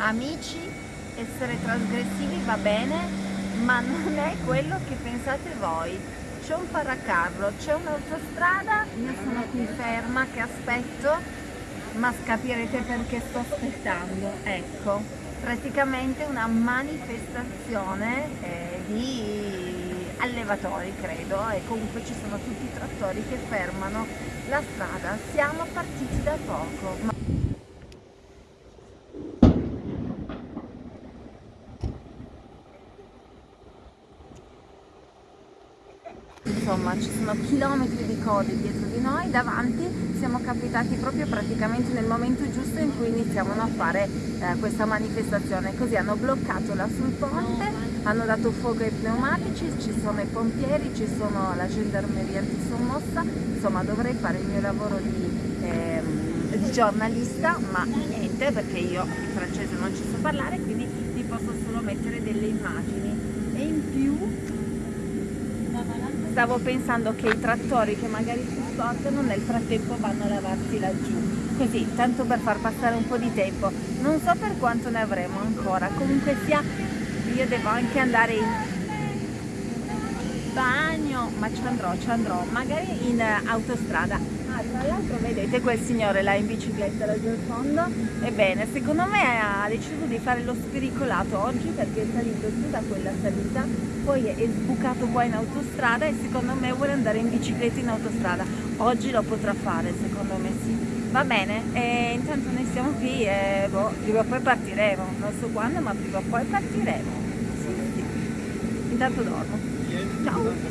Amici, essere trasgressivi va bene, ma non è quello che pensate voi. C'è un paracarro, c'è un'autostrada, io sono qui ferma che aspetto, ma capirete perché sto aspettando. Ecco, praticamente una manifestazione eh, di allevatori credo e comunque ci sono tutti i trattori che fermano la strada. Siamo partiti da poco. Insomma ci sono chilometri di code dietro di noi, davanti siamo capitati proprio praticamente nel momento giusto in cui iniziavano a fare eh, questa manifestazione, così hanno bloccato là sul ponte, hanno dato fuoco ai pneumatici, ci sono i pompieri, ci sono la gendarmeria antisommossa, insomma dovrei fare il mio lavoro di, eh, di giornalista, ma niente perché io il francese non ci so parlare, quindi vi posso solo mettere delle immagini. in stavo pensando che i trattori che magari si sporcano nel frattempo vanno a lavarsi laggiù. Così, tanto per far passare un po' di tempo. Non so per quanto ne avremo ancora. Comunque sia io devo anche andare in bagno ma ci andrò, ci andrò magari in autostrada Ah, tra l'altro vedete quel signore là in bicicletta laggiù in fondo? Ebbene, secondo me ha deciso di fare lo spericolato oggi perché è salito su da quella salita, poi è sbucato qua in autostrada e secondo me vuole andare in bicicletta in autostrada. Oggi lo potrà fare, secondo me sì. Va bene, e intanto noi siamo qui e boh, prima o poi partiremo, non so quando ma prima o poi partiremo. Sì, sì. Intanto dormo. Ciao